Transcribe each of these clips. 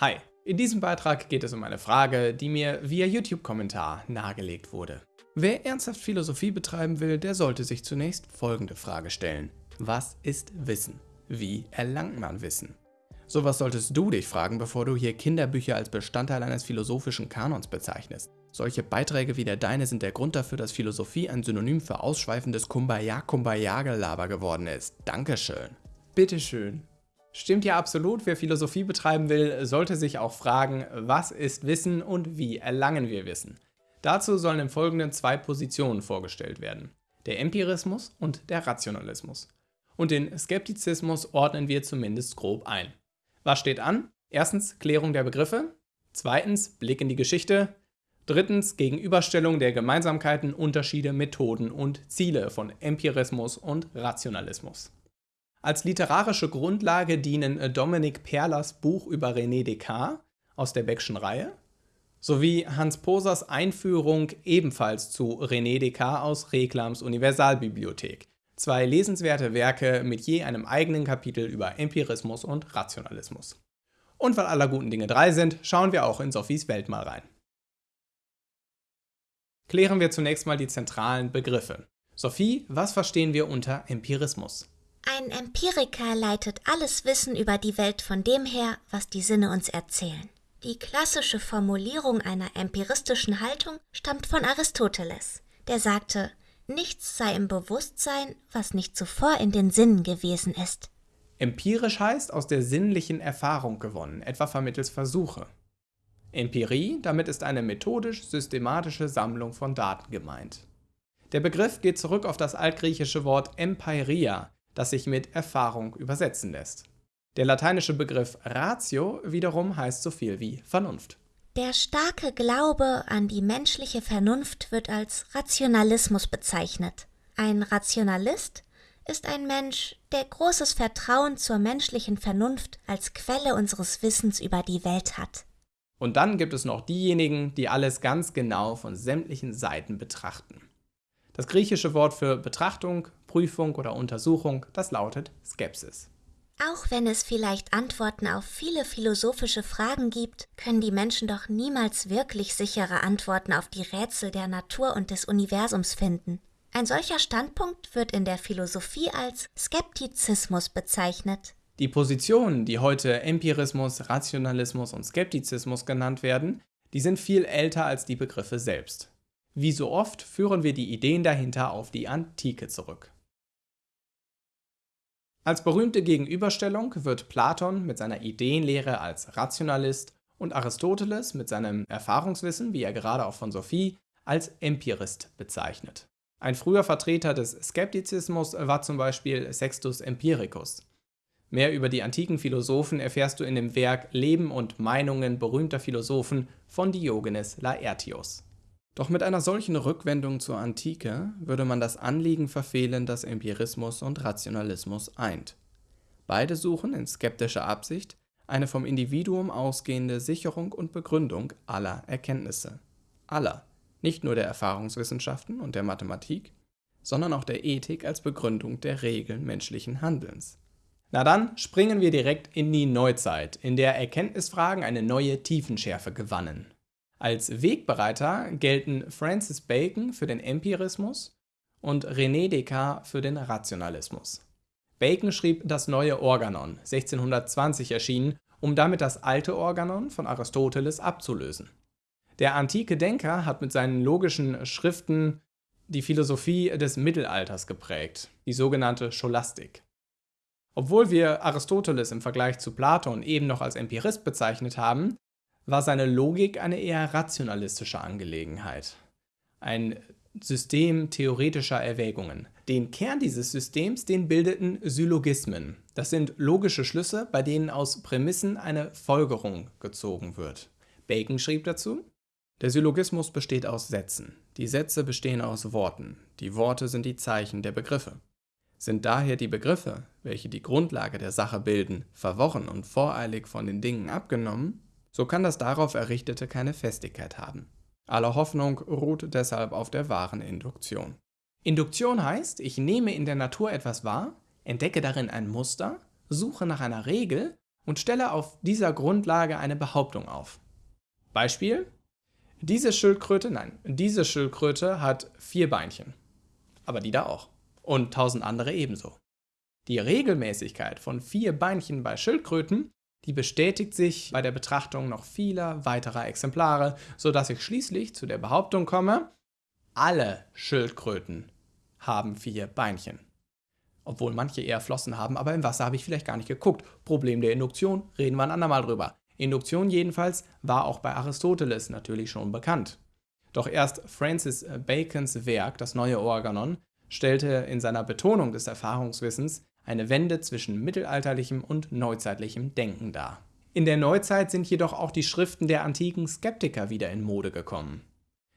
Hi, in diesem Beitrag geht es um eine Frage, die mir via YouTube-Kommentar nahegelegt wurde. Wer ernsthaft Philosophie betreiben will, der sollte sich zunächst folgende Frage stellen. Was ist Wissen? Wie erlangt man Wissen? Sowas solltest du dich fragen, bevor du hier Kinderbücher als Bestandteil eines philosophischen Kanons bezeichnest. Solche Beiträge wie der deine sind der Grund dafür, dass Philosophie ein Synonym für ausschweifendes Kumbaya-Kumbaya-Gelaber geworden ist. Dankeschön. Bitteschön. Stimmt ja absolut, wer Philosophie betreiben will, sollte sich auch fragen, was ist Wissen und wie erlangen wir Wissen. Dazu sollen im Folgenden zwei Positionen vorgestellt werden. Der Empirismus und der Rationalismus. Und den Skeptizismus ordnen wir zumindest grob ein. Was steht an? Erstens Klärung der Begriffe, zweitens Blick in die Geschichte, drittens Gegenüberstellung der Gemeinsamkeiten, Unterschiede, Methoden und Ziele von Empirismus und Rationalismus. Als literarische Grundlage dienen äh, Dominik Perlers Buch über René Descartes aus der Beckschen Reihe sowie Hans Posers Einführung ebenfalls zu René Descartes aus Reklams Universalbibliothek. Zwei lesenswerte Werke mit je einem eigenen Kapitel über Empirismus und Rationalismus. Und weil aller guten Dinge drei sind, schauen wir auch in Sophies Welt mal rein. Klären wir zunächst mal die zentralen Begriffe. Sophie, was verstehen wir unter Empirismus? Ein Empiriker leitet alles Wissen über die Welt von dem her, was die Sinne uns erzählen. Die klassische Formulierung einer empiristischen Haltung stammt von Aristoteles, der sagte, nichts sei im Bewusstsein, was nicht zuvor in den Sinnen gewesen ist. Empirisch heißt aus der sinnlichen Erfahrung gewonnen, etwa vermittels Versuche. Empirie, damit ist eine methodisch-systematische Sammlung von Daten gemeint. Der Begriff geht zurück auf das altgriechische Wort empeiria, das sich mit Erfahrung übersetzen lässt. Der lateinische Begriff Ratio wiederum heißt so viel wie Vernunft. Der starke Glaube an die menschliche Vernunft wird als Rationalismus bezeichnet. Ein Rationalist ist ein Mensch, der großes Vertrauen zur menschlichen Vernunft als Quelle unseres Wissens über die Welt hat. Und dann gibt es noch diejenigen, die alles ganz genau von sämtlichen Seiten betrachten. Das griechische Wort für Betrachtung, Prüfung oder Untersuchung, das lautet Skepsis. Auch wenn es vielleicht Antworten auf viele philosophische Fragen gibt, können die Menschen doch niemals wirklich sichere Antworten auf die Rätsel der Natur und des Universums finden. Ein solcher Standpunkt wird in der Philosophie als Skeptizismus bezeichnet. Die Positionen, die heute Empirismus, Rationalismus und Skeptizismus genannt werden, die sind viel älter als die Begriffe selbst. Wie so oft führen wir die Ideen dahinter auf die Antike zurück. Als berühmte Gegenüberstellung wird Platon mit seiner Ideenlehre als Rationalist und Aristoteles mit seinem Erfahrungswissen, wie er gerade auch von Sophie, als Empirist bezeichnet. Ein früher Vertreter des Skeptizismus war zum Beispiel Sextus Empiricus. Mehr über die antiken Philosophen erfährst du in dem Werk Leben und Meinungen berühmter Philosophen von Diogenes Laertius. Doch mit einer solchen Rückwendung zur Antike würde man das Anliegen verfehlen, das Empirismus und Rationalismus eint. Beide suchen in skeptischer Absicht eine vom Individuum ausgehende Sicherung und Begründung aller Erkenntnisse. Aller, nicht nur der Erfahrungswissenschaften und der Mathematik, sondern auch der Ethik als Begründung der Regeln menschlichen Handelns. Na dann springen wir direkt in die Neuzeit, in der Erkenntnisfragen eine neue Tiefenschärfe gewannen. Als Wegbereiter gelten Francis Bacon für den Empirismus und René Descartes für den Rationalismus. Bacon schrieb das neue Organon, 1620 erschienen, um damit das alte Organon von Aristoteles abzulösen. Der antike Denker hat mit seinen logischen Schriften die Philosophie des Mittelalters geprägt, die sogenannte Scholastik. Obwohl wir Aristoteles im Vergleich zu Platon eben noch als Empirist bezeichnet haben, war seine Logik eine eher rationalistische Angelegenheit. Ein System theoretischer Erwägungen. Den Kern dieses Systems, den bildeten Syllogismen. Das sind logische Schlüsse, bei denen aus Prämissen eine Folgerung gezogen wird. Bacon schrieb dazu, der Syllogismus besteht aus Sätzen. Die Sätze bestehen aus Worten. Die Worte sind die Zeichen der Begriffe. Sind daher die Begriffe, welche die Grundlage der Sache bilden, verworren und voreilig von den Dingen abgenommen, so kann das darauf Errichtete keine Festigkeit haben. Alle Hoffnung ruht deshalb auf der wahren Induktion. Induktion heißt, ich nehme in der Natur etwas wahr, entdecke darin ein Muster, suche nach einer Regel und stelle auf dieser Grundlage eine Behauptung auf. Beispiel: Diese Schildkröte, nein, diese Schildkröte hat vier Beinchen. Aber die da auch. Und tausend andere ebenso. Die Regelmäßigkeit von vier Beinchen bei Schildkröten, die bestätigt sich bei der Betrachtung noch vieler weiterer Exemplare, sodass ich schließlich zu der Behauptung komme, alle Schildkröten haben vier Beinchen. Obwohl manche eher Flossen haben, aber im Wasser habe ich vielleicht gar nicht geguckt. Problem der Induktion, reden wir ein andermal drüber. Induktion jedenfalls war auch bei Aristoteles natürlich schon bekannt. Doch erst Francis Bacons Werk, das neue Organon, stellte in seiner Betonung des Erfahrungswissens eine Wende zwischen mittelalterlichem und neuzeitlichem Denken dar. In der Neuzeit sind jedoch auch die Schriften der antiken Skeptiker wieder in Mode gekommen.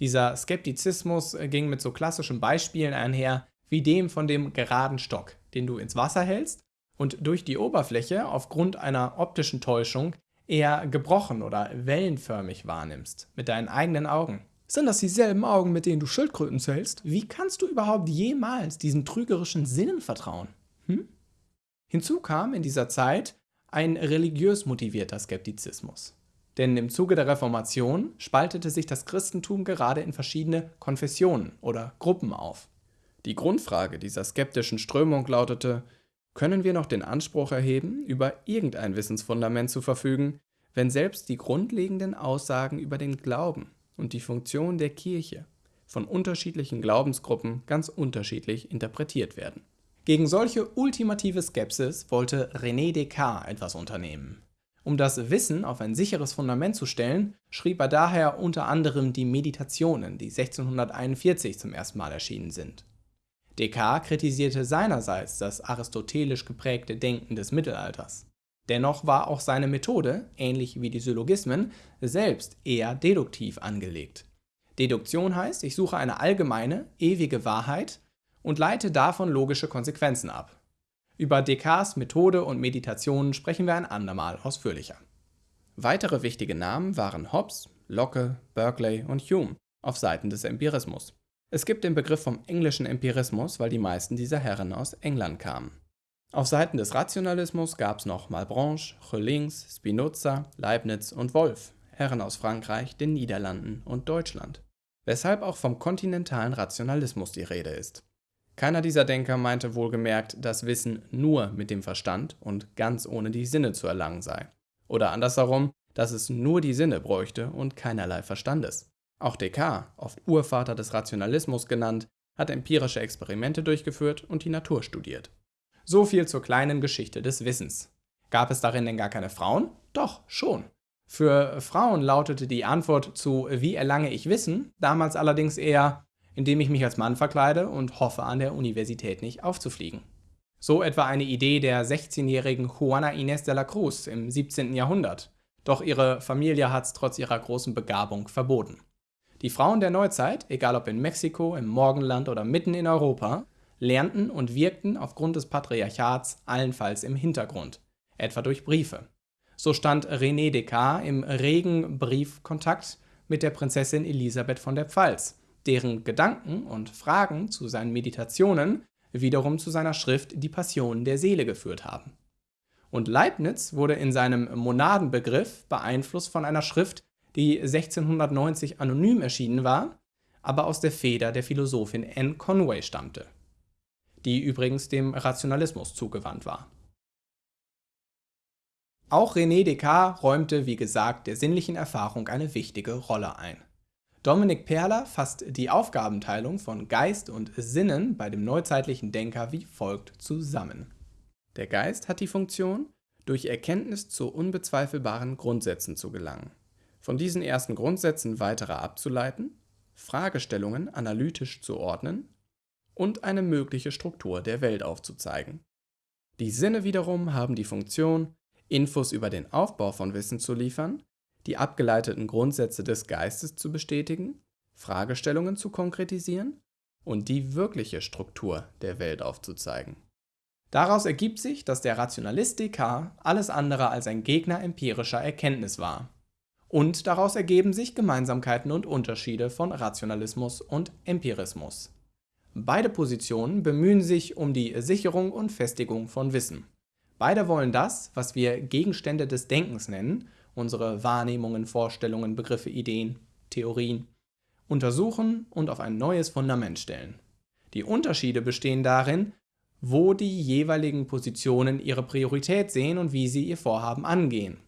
Dieser Skeptizismus ging mit so klassischen Beispielen einher, wie dem von dem geraden Stock, den du ins Wasser hältst und durch die Oberfläche aufgrund einer optischen Täuschung eher gebrochen oder wellenförmig wahrnimmst, mit deinen eigenen Augen. Sind das dieselben Augen, mit denen du Schildkröten zählst? Wie kannst du überhaupt jemals diesen trügerischen Sinnen vertrauen? Hinzu kam in dieser Zeit ein religiös motivierter Skeptizismus. Denn im Zuge der Reformation spaltete sich das Christentum gerade in verschiedene Konfessionen oder Gruppen auf. Die Grundfrage dieser skeptischen Strömung lautete, können wir noch den Anspruch erheben, über irgendein Wissensfundament zu verfügen, wenn selbst die grundlegenden Aussagen über den Glauben und die Funktion der Kirche von unterschiedlichen Glaubensgruppen ganz unterschiedlich interpretiert werden. Gegen solche ultimative Skepsis wollte René Descartes etwas unternehmen. Um das Wissen auf ein sicheres Fundament zu stellen, schrieb er daher unter anderem die Meditationen, die 1641 zum ersten Mal erschienen sind. Descartes kritisierte seinerseits das aristotelisch geprägte Denken des Mittelalters. Dennoch war auch seine Methode, ähnlich wie die Syllogismen, selbst eher deduktiv angelegt. Deduktion heißt, ich suche eine allgemeine, ewige Wahrheit und leite davon logische Konsequenzen ab. Über Descartes Methode und Meditationen sprechen wir ein andermal ausführlicher. Weitere wichtige Namen waren Hobbes, Locke, Berkeley und Hume auf Seiten des Empirismus. Es gibt den Begriff vom englischen Empirismus, weil die meisten dieser Herren aus England kamen. Auf Seiten des Rationalismus gab es noch Malebranche, Roellings, Spinoza, Leibniz und Wolff, Herren aus Frankreich, den Niederlanden und Deutschland. Weshalb auch vom kontinentalen Rationalismus die Rede ist. Keiner dieser Denker meinte wohlgemerkt, dass Wissen nur mit dem Verstand und ganz ohne die Sinne zu erlangen sei. Oder andersherum, dass es nur die Sinne bräuchte und keinerlei Verstandes. Auch Descartes, oft Urvater des Rationalismus genannt, hat empirische Experimente durchgeführt und die Natur studiert. So viel zur kleinen Geschichte des Wissens. Gab es darin denn gar keine Frauen? Doch, schon. Für Frauen lautete die Antwort zu Wie erlange ich Wissen damals allerdings eher indem ich mich als Mann verkleide und hoffe, an der Universität nicht aufzufliegen. So etwa eine Idee der 16-jährigen Juana Inés de la Cruz im 17. Jahrhundert. Doch ihre Familie hat es trotz ihrer großen Begabung verboten. Die Frauen der Neuzeit, egal ob in Mexiko, im Morgenland oder mitten in Europa, lernten und wirkten aufgrund des Patriarchats allenfalls im Hintergrund, etwa durch Briefe. So stand René Descartes im regen Briefkontakt mit der Prinzessin Elisabeth von der Pfalz, deren Gedanken und Fragen zu seinen Meditationen wiederum zu seiner Schrift Die Passion der Seele geführt haben. Und Leibniz wurde in seinem Monadenbegriff beeinflusst von einer Schrift, die 1690 anonym erschienen war, aber aus der Feder der Philosophin Anne Conway stammte, die übrigens dem Rationalismus zugewandt war. Auch René Descartes räumte, wie gesagt, der sinnlichen Erfahrung eine wichtige Rolle ein. Dominik Perler fasst die Aufgabenteilung von Geist und Sinnen bei dem neuzeitlichen Denker wie folgt zusammen. Der Geist hat die Funktion, durch Erkenntnis zu unbezweifelbaren Grundsätzen zu gelangen, von diesen ersten Grundsätzen weitere abzuleiten, Fragestellungen analytisch zu ordnen und eine mögliche Struktur der Welt aufzuzeigen. Die Sinne wiederum haben die Funktion, Infos über den Aufbau von Wissen zu liefern die abgeleiteten Grundsätze des Geistes zu bestätigen, Fragestellungen zu konkretisieren und die wirkliche Struktur der Welt aufzuzeigen. Daraus ergibt sich, dass der Rationalist Descartes alles andere als ein Gegner empirischer Erkenntnis war. Und daraus ergeben sich Gemeinsamkeiten und Unterschiede von Rationalismus und Empirismus. Beide Positionen bemühen sich um die Sicherung und Festigung von Wissen. Beide wollen das, was wir Gegenstände des Denkens nennen, unsere Wahrnehmungen, Vorstellungen, Begriffe, Ideen, Theorien, untersuchen und auf ein neues Fundament stellen. Die Unterschiede bestehen darin, wo die jeweiligen Positionen ihre Priorität sehen und wie sie ihr Vorhaben angehen.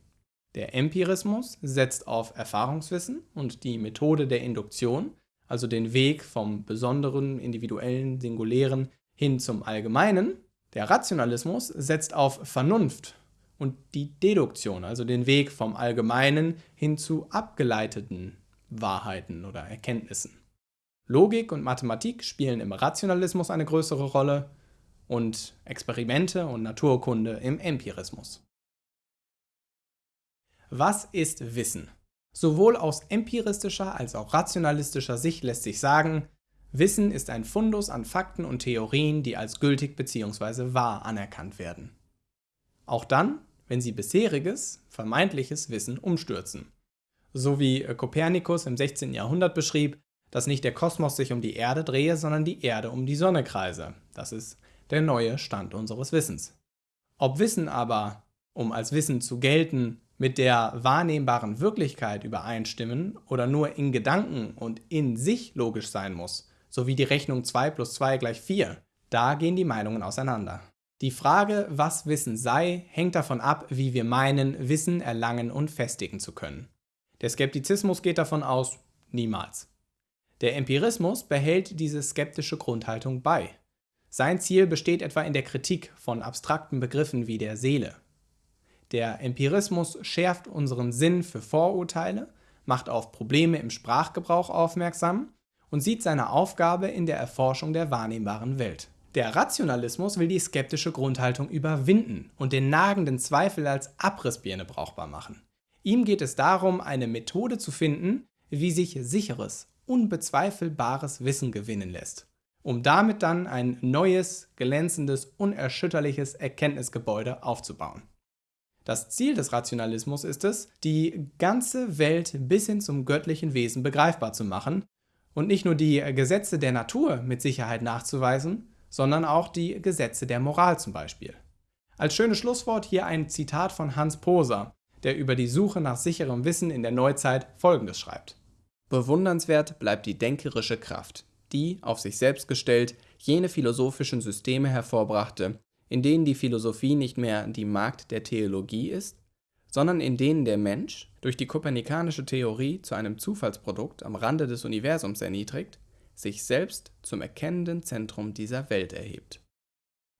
Der Empirismus setzt auf Erfahrungswissen und die Methode der Induktion, also den Weg vom Besonderen, Individuellen, Singulären hin zum Allgemeinen. Der Rationalismus setzt auf Vernunft und die Deduktion, also den Weg vom Allgemeinen hin zu abgeleiteten Wahrheiten oder Erkenntnissen. Logik und Mathematik spielen im Rationalismus eine größere Rolle und Experimente und Naturkunde im Empirismus. Was ist Wissen? Sowohl aus empiristischer als auch rationalistischer Sicht lässt sich sagen, Wissen ist ein Fundus an Fakten und Theorien, die als gültig bzw. wahr anerkannt werden. Auch dann, wenn sie bisheriges, vermeintliches Wissen umstürzen. So wie Kopernikus im 16. Jahrhundert beschrieb, dass nicht der Kosmos sich um die Erde drehe, sondern die Erde um die Sonne kreise. Das ist der neue Stand unseres Wissens. Ob Wissen aber, um als Wissen zu gelten, mit der wahrnehmbaren Wirklichkeit übereinstimmen oder nur in Gedanken und in sich logisch sein muss, sowie die Rechnung 2 plus 2 gleich 4, da gehen die Meinungen auseinander. Die Frage, was Wissen sei, hängt davon ab, wie wir meinen, Wissen erlangen und festigen zu können. Der Skeptizismus geht davon aus, niemals. Der Empirismus behält diese skeptische Grundhaltung bei. Sein Ziel besteht etwa in der Kritik von abstrakten Begriffen wie der Seele. Der Empirismus schärft unseren Sinn für Vorurteile, macht auf Probleme im Sprachgebrauch aufmerksam und sieht seine Aufgabe in der Erforschung der wahrnehmbaren Welt. Der Rationalismus will die skeptische Grundhaltung überwinden und den nagenden Zweifel als Abrissbirne brauchbar machen. Ihm geht es darum, eine Methode zu finden, wie sich sicheres, unbezweifelbares Wissen gewinnen lässt, um damit dann ein neues, glänzendes, unerschütterliches Erkenntnisgebäude aufzubauen. Das Ziel des Rationalismus ist es, die ganze Welt bis hin zum göttlichen Wesen begreifbar zu machen und nicht nur die Gesetze der Natur mit Sicherheit nachzuweisen, sondern auch die Gesetze der Moral zum Beispiel. Als schönes Schlusswort hier ein Zitat von Hans Poser, der über die Suche nach sicherem Wissen in der Neuzeit folgendes schreibt. Bewundernswert bleibt die denkerische Kraft, die, auf sich selbst gestellt, jene philosophischen Systeme hervorbrachte, in denen die Philosophie nicht mehr die Magd der Theologie ist, sondern in denen der Mensch, durch die kopernikanische Theorie zu einem Zufallsprodukt am Rande des Universums erniedrigt, sich selbst zum erkennenden Zentrum dieser Welt erhebt.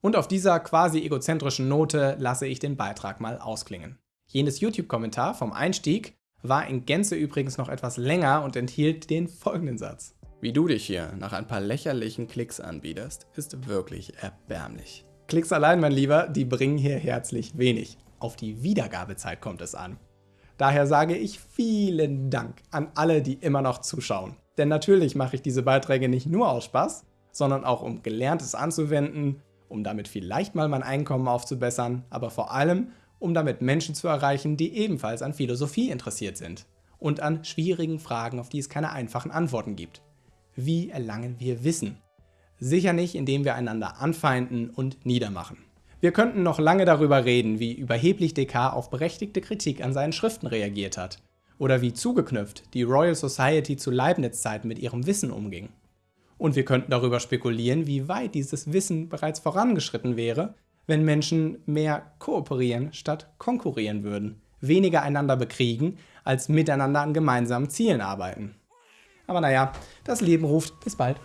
Und auf dieser quasi egozentrischen Note lasse ich den Beitrag mal ausklingen. Jenes YouTube-Kommentar vom Einstieg war in Gänze übrigens noch etwas länger und enthielt den folgenden Satz. Wie du dich hier nach ein paar lächerlichen Klicks anbiederst, ist wirklich erbärmlich. Klicks allein, mein Lieber, die bringen hier herzlich wenig. Auf die Wiedergabezeit kommt es an. Daher sage ich vielen Dank an alle, die immer noch zuschauen. Denn natürlich mache ich diese Beiträge nicht nur aus Spaß, sondern auch um Gelerntes anzuwenden, um damit vielleicht mal mein Einkommen aufzubessern, aber vor allem, um damit Menschen zu erreichen, die ebenfalls an Philosophie interessiert sind und an schwierigen Fragen, auf die es keine einfachen Antworten gibt. Wie erlangen wir Wissen? Sicher nicht, indem wir einander anfeinden und niedermachen. Wir könnten noch lange darüber reden, wie überheblich Descartes auf berechtigte Kritik an seinen Schriften reagiert hat oder wie zugeknüpft die Royal Society zu Leibniz-Zeiten mit ihrem Wissen umging. Und wir könnten darüber spekulieren, wie weit dieses Wissen bereits vorangeschritten wäre, wenn Menschen mehr kooperieren statt konkurrieren würden, weniger einander bekriegen, als miteinander an gemeinsamen Zielen arbeiten. Aber naja, das Leben ruft. Bis bald.